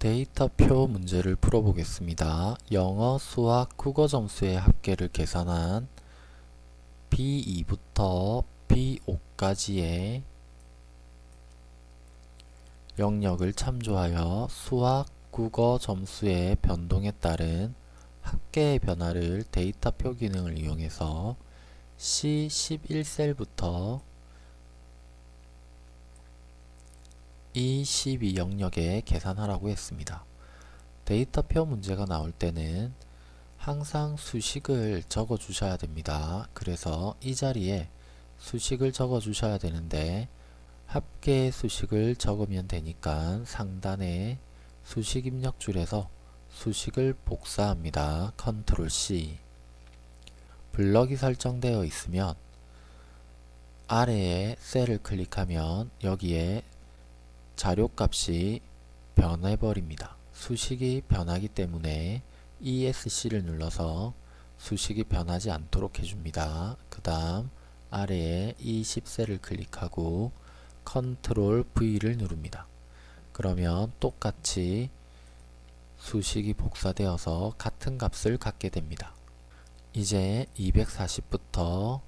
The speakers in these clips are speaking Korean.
데이터표 문제를 풀어보겠습니다. 영어, 수학, 국어 점수의 합계를 계산한 B2부터 B5까지의 영역을 참조하여 수학, 국어 점수의 변동에 따른 합계의 변화를 데이터표 기능을 이용해서 C11셀부터 E12 영역에 계산하라고 했습니다. 데이터표 문제가 나올 때는 항상 수식을 적어 주셔야 됩니다. 그래서 이 자리에 수식을 적어 주셔야 되는데 합계 수식을 적으면 되니까 상단에 수식 입력 줄에서 수식을 복사합니다. 컨트롤 C 블럭이 설정되어 있으면 아래에 셀을 클릭하면 여기에 자료값이 변해버립니다. 수식이 변하기 때문에 ESC를 눌러서 수식이 변하지 않도록 해줍니다. 그 다음 아래에 E10셀을 클릭하고 컨트롤 V를 누릅니다. 그러면 똑같이 수식이 복사되어서 같은 값을 갖게 됩니다. 이제 240부터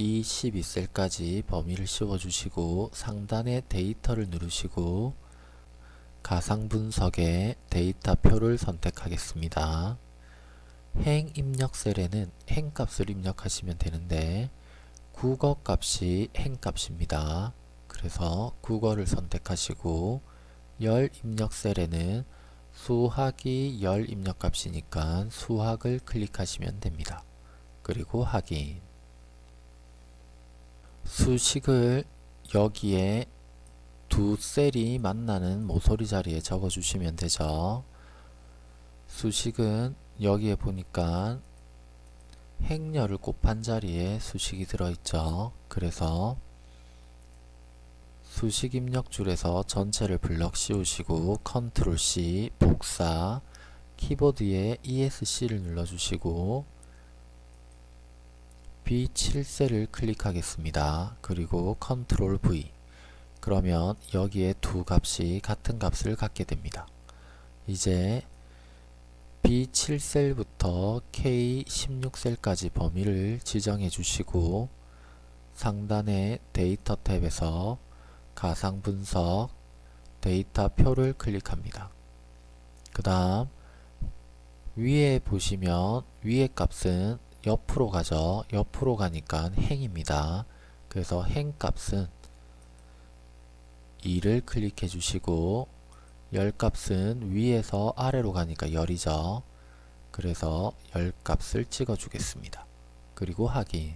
이 12셀까지 범위를 씌워주시고 상단에 데이터를 누르시고 가상분석에 데이터표를 선택하겠습니다. 행 입력 셀에는 행값을 입력하시면 되는데 국어 값이 행값입니다. 그래서 국어를 선택하시고 열 입력 셀에는 수학이 열 입력값이니까 수학을 클릭하시면 됩니다. 그리고 확인 수식을 여기에 두 셀이 만나는 모서리 자리에 적어 주시면 되죠. 수식은 여기에 보니까 행렬을 곱한 자리에 수식이 들어있죠. 그래서 수식 입력 줄에서 전체를 블럭 씌우시고 컨트롤 C 복사 키보드에 ESC를 눌러주시고 B7셀을 클릭하겠습니다. 그리고 컨트롤 V 그러면 여기에 두 값이 같은 값을 갖게 됩니다. 이제 B7셀부터 K16셀까지 범위를 지정해 주시고 상단의 데이터 탭에서 가상 분석 데이터 표를 클릭합니다. 그 다음 위에 보시면 위의 값은 옆으로 가죠. 옆으로 가니까 행입니다. 그래서 행 값은 2를 클릭해 주시고 열 값은 위에서 아래로 가니까 열이죠. 그래서 열 값을 찍어 주겠습니다. 그리고 확인